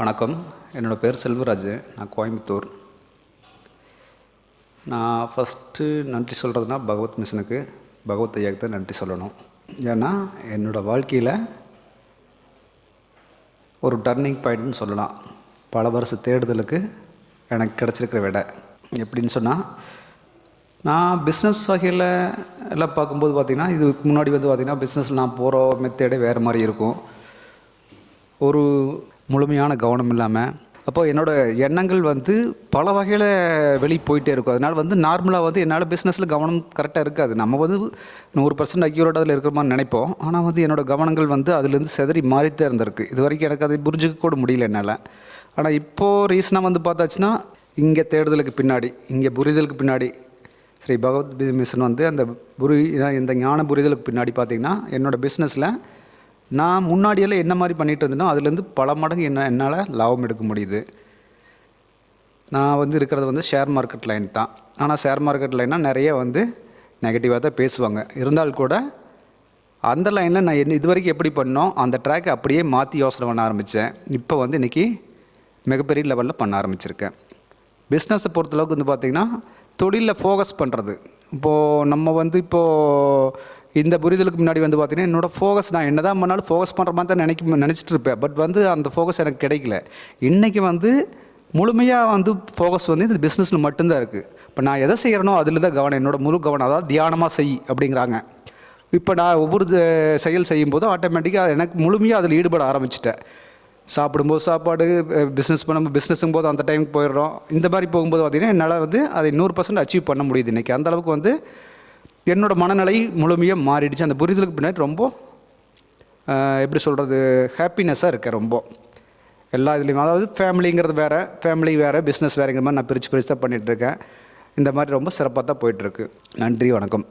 வணக்கம். என்னோடய பேர் செல்வராஜ். நான் கோயம்புத்தூர். நான் ஃபஸ்ட்டு நன்றி சொல்கிறதுனா பகவத் மிஷனுக்கு பகவத் ஐயாவுக்கு தான் நன்றி சொல்லணும். ஏன்னா என்னோடய வாழ்க்கையில் ஒரு டர்னிங் பாயிண்ட்னு சொல்லலாம். பல வருஷ தேடுதலுக்கு எனக்கு கிடச்சிருக்கிற விடை. எப்படின்னு சொன்னால் நான் பிஸ்னஸ் வகையில் எல்லாம் பார்க்கும்போது பார்த்திங்கன்னா இதுக்கு முன்னாடி வந்து பார்த்திங்கன்னா பிஸ்னஸ் நான் போகிற மெத்தேடே வேறு மாதிரி இருக்கும். ஒரு முழுமையான கவனம் இல்லாமல் அப்போ என்னோடய எண்ணங்கள் வந்து பல வகையில் வெளியே போயிட்டே இருக்கும். அதனால் வந்து நார்மலாக வந்து என்னால் பிஸ்னஸில் கவனம் கரெக்டாக இருக்காது. நம்ம வந்து நூறு பர்சன்ட் அக்யூரேட் அதில் இருக்கிற மாதிரி நினைப்போம். ஆனால் வந்து என்னோடய கவனங்கள் வந்து அதுலேருந்து செதறி மாறித்தே இருந்திருக்கு. இது வரைக்கும் எனக்கு அதை புரிஞ்சுக்க கூட முடியல என்னால். ஆனால் இப்போது ரீசனாக வந்து பார்த்தாச்சுன்னா இங்கே தேடுதலுக்கு பின்னாடி இங்கே புரிதலுக்கு பின்னாடி ஸ்ரீ பகவத் மிஷன் வந்து அந்த புரி இந்த ஞான புரிதலுக்கு பின்னாடி பார்த்திங்கன்னா என்னோடய பிஸ்னஸில் நான் முன்னாடியெல்லாம் என்ன மாதிரி பண்ணிகிட்டு இருந்தேனோ அதுலேருந்து பல மடங்கு என்ன என்னால் லாபம் எடுக்க முடியுது. நான் வந்து இருக்கிறது வந்து ஷேர் மார்க்கெட் லைன் தான். ஆனால் ஷேர் மார்க்கெட் லைனால் நிறைய வந்து நெகட்டிவாக தான் பேசுவாங்க. இருந்தால் கூட அந்த லைனில் நான் என்ன இது வரைக்கும் எப்படி பண்ணோம் அந்த ட்ராக்கை அப்படியே மாற்றி யோசனை பண்ண ஆரம்பித்தேன் இப்போ வந்து இன்றைக்கி மிகப்பெரிய லெவலில் பண்ண ஆரம்பிச்சிருக்கேன். பிஸ்னஸை பொறுத்தளவுக்கு வந்து பார்த்திங்கன்னா தொழிலில் ஃபோக்கஸ் பண்ணுறது இப்போது நம்ம வந்து இப்போது இந்த புரிதலுக்கு முன்னாடி வந்து பார்த்திங்கன்னா என்னோடய ஃபோகஸ் நான் என்ன தான் பண்ணாலும் ஃபோகஸ் பண்ணுற மாதிரி தான் நினைக்க நினச்சிட்டு இருப்பேன். பட் வந்து அந்த ஃபோகஸ் எனக்கு கிடைக்கல. இன்றைக்கி வந்து முழுமையாக வந்து ஃபோக்கஸ் வந்து இந்த பிஸ்னஸில் மட்டும்தான் இருக்குது இப்போ நான் எதை செய்கிறனோ அதில் தான் கவனம். என்னோடய முழு கவனம் அதாவது தியானமாக செய் அப்படிங்கிறாங்க. இப்போ நான் ஒவ்வொரு செயல் செய்யும்போது ஆட்டோமேட்டிக்காக எனக்கு முழுமையாக அதில் ஈடுபட ஆரம்பிச்சிட்டேன். சாப்பிடும்போது சாப்பாடு பிஸ்னஸ் பண்ண பிஸ்னஸும் போது அந்த டைமுக்கு போயிடுறோம். இந்த மாதிரி போகும்போது பார்த்திங்கன்னா என்னால் வந்து அதை நூறு பர்சன்ட் அச்சீவ் பண்ண முடியுது இன்றைக்கி அந்தளவுக்கு வந்து என்னோட மனநிலை முழுமையாக மாறிடுச்சு. அந்த புரிதலுக்கு பின்னாடி ரொம்ப எப்படி சொல்கிறது ஹாப்பினஸ்ஸாக இருக்கேன் ரொம்ப. எல்லா இதுலேயும். அதாவது ஃபேமிலிங்கிறது வேறு ஃபேமிலி வேறு பிஸ்னஸ் வேறுங்கிற மாதிரி நான் பிரித்து பிரித்து தான் பண்ணிகிட்ருக்கேன் இந்த மாதிரி ரொம்ப சிறப்பாக தான் போயிட்டுருக்கு நன்றி வணக்கம்.